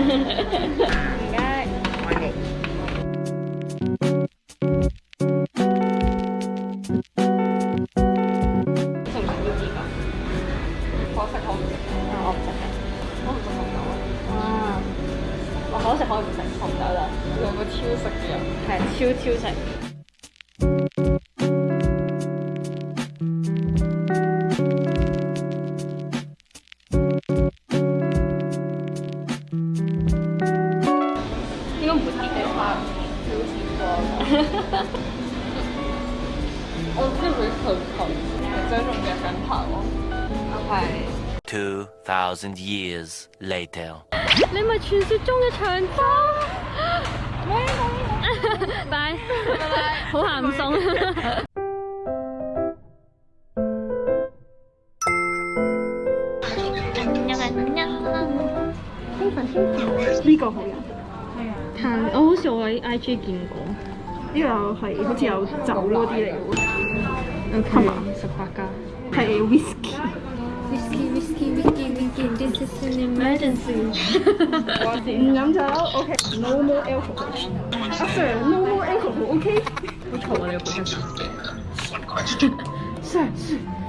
你食唔食乌节啊？我食好，我唔食我唔食红豆啊。我食，我唔食红豆啦。两个超食嘅人，系超超食。我只会很头，还在弄牙根套。拜。Two thousand years later。你咪传说中嘅长刀。拜。好咸送。哎呀哎呀，师傅师傅，呢个好人。我好似我喺 IG 見過，呢個係好似有酒嗰啲嚟嘅，十八家。係 whisky，whisky whisky whisky whisky，this is an emergency，唔飲酒？OK，normal alcohol。阿 Sir，normal alcohol OK？好嘈啊！你又講 Sir。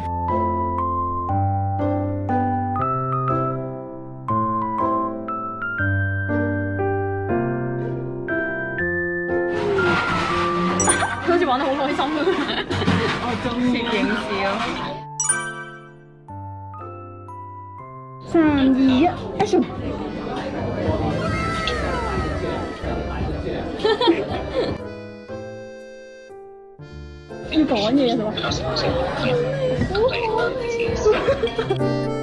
玩得好開心啊！我中意影视咯。三二一，開始。你講嘢係嘛？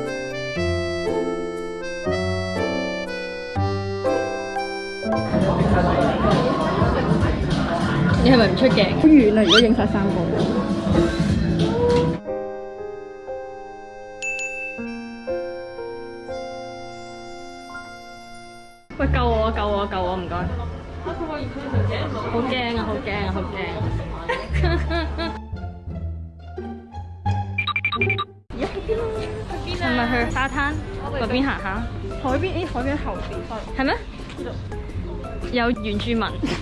你係咪唔出嘅？好遠啊！如果影曬三個。喂！救我！救我！救我！唔該。好驚啊！好驚啊！好驚！家去邊啊？去邊啊？係咪去沙灘嗰邊行下？海邊？咦？海邊後邊？係咩？有原住民，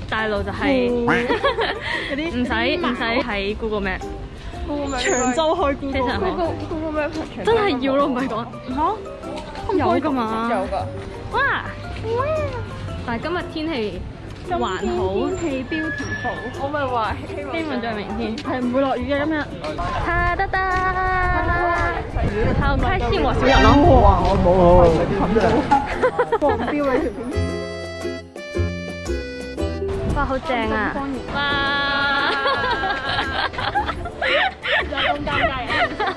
大陸就係 嗰啲唔使唔使喺 Google Map，長洲去 Google，真係要咯，唔係講嚇，有噶嘛，有噶，哇，但係今日天氣還好，天氣標題好，我咪話希望再明天係唔會落雨嘅今日，哈得！達，得得！我得人咯，哇，我冇得得！冇得得！上得。哇，好正啊！哇！有咁間尬啊！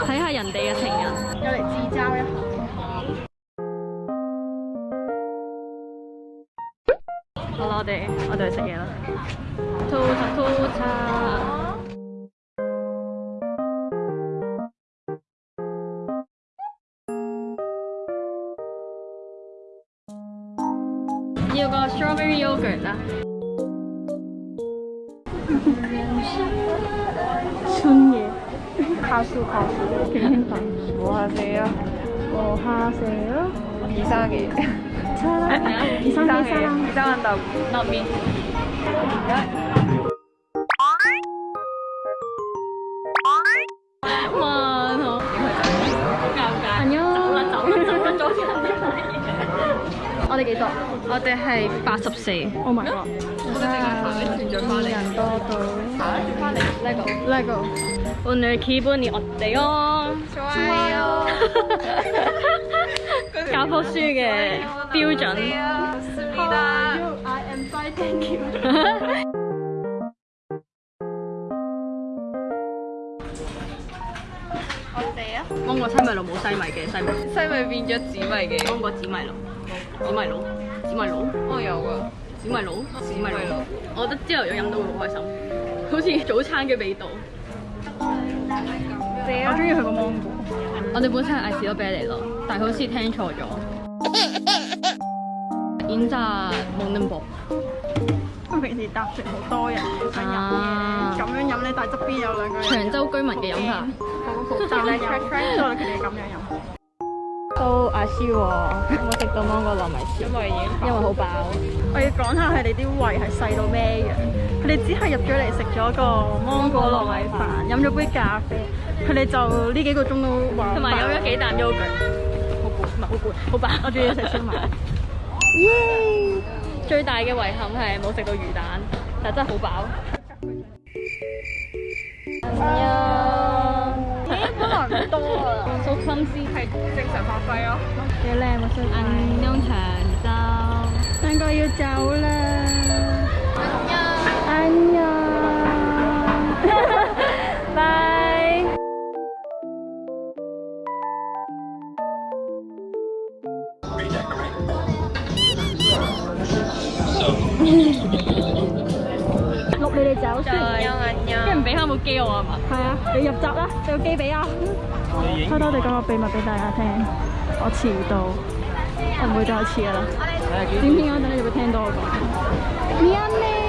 睇下人哋嘅情人，又嚟自嘲一下。好啦，我哋我哋去食嘢啦。套餐， 이거 스트로베리 요거트 순예 가수 가수 뭐 하세요? 뭐 하세요? 이상해 사상해 이상해 이상한다고 나미 我哋幾多？我哋係八十四。Oh my god！哇，人多到～LEGO，LEGO。 오늘기분이어때 요？ 좋아 요。 教科書嘅標準。i am fine，thank you。我哋啊，芒果西米露冇西米嘅西米，西米變咗紫米嘅芒果紫米露。紫米露，紫米露，我有噶，紫米露，紫米露。我覺得朝頭有飲都會好開心，好似早餐嘅味道。我中意佢個芒果。我哋本身係嗌士多啤梨咯，但係好似聽錯咗。飲茶 m o n b e b 平時搭船好多人飲嘅，咁樣飲咧，但係側邊有兩個長洲居民嘅飲茶。好，佢哋咁样飲。阿超，有冇食到芒果糯米餈？因為因為好飽。我要講下佢哋啲胃係細到咩嘅？佢哋只係入咗嚟食咗個芒果糯米飯，飲咗杯咖啡，佢哋就呢幾個鐘都同埋飲咗幾啖 yogurt。好攰，唔係好攰，好飽。我仲要食燒賣。最大嘅遺憾係冇食到魚蛋，但真係好飽。個速心思係正常發揮咯。几靓嚟到食安妞乾蒸，應該要走啦。安妞，拜。走先，跟唔俾返部機我啊嘛？係啊，你入閘啦，部機俾啊。偷偷地講個秘密俾大家聽，我遲到，唔會再遲啦。點點我等你會聽到我講。